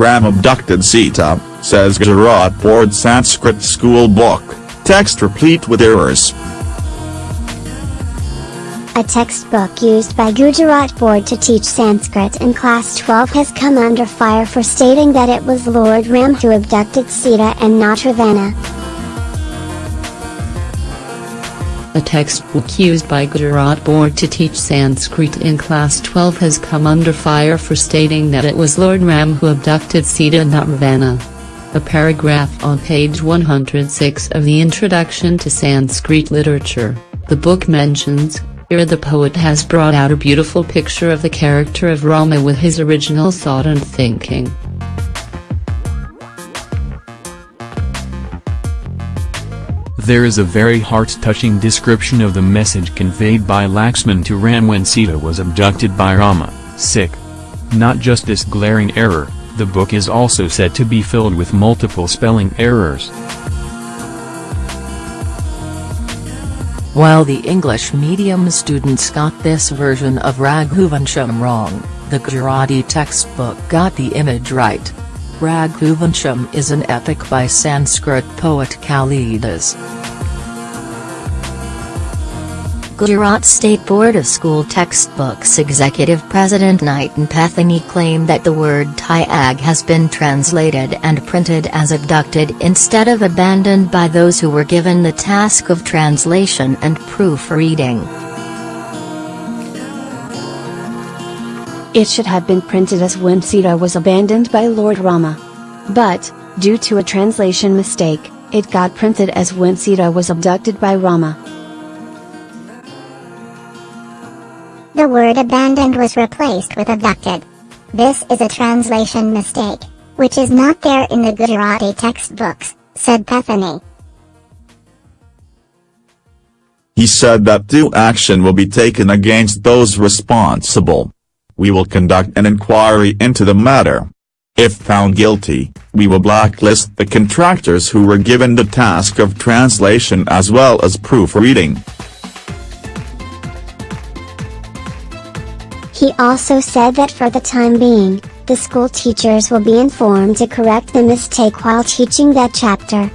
Ram abducted Sita, says Gujarat Board Sanskrit school book, text replete with errors. A textbook used by Gujarat Board to teach Sanskrit in class 12 has come under fire for stating that it was Lord Ram who abducted Sita and not Ravana. A textbook used by Gujarat Board to teach Sanskrit in class 12 has come under fire for stating that it was Lord Ram who abducted Sita not Ravana. A paragraph on page 106 of the Introduction to Sanskrit Literature, the book mentions, here the poet has brought out a beautiful picture of the character of Rama with his original thought and thinking. There is a very heart-touching description of the message conveyed by Laxman to Ram when Sita was abducted by Rama, sick. Not just this glaring error, the book is also said to be filled with multiple spelling errors. While the English medium students got this version of Raghuvansham wrong, the Gujarati textbook got the image right. Raghuvansham is an epic by Sanskrit poet Kalidas. Gujarat State Board of School Textbooks Executive President Nitin Pethani claimed that the word Tyag has been translated and printed as abducted instead of abandoned by those who were given the task of translation and proofreading. It should have been printed as when Sita was abandoned by Lord Rama. But, due to a translation mistake, it got printed as when Sita was abducted by Rama. The word abandoned was replaced with abducted. This is a translation mistake, which is not there in the Gujarati textbooks, said Pethani. He said that due action will be taken against those responsible. We will conduct an inquiry into the matter. If found guilty, we will blacklist the contractors who were given the task of translation as well as proofreading. He also said that for the time being, the school teachers will be informed to correct the mistake while teaching that chapter.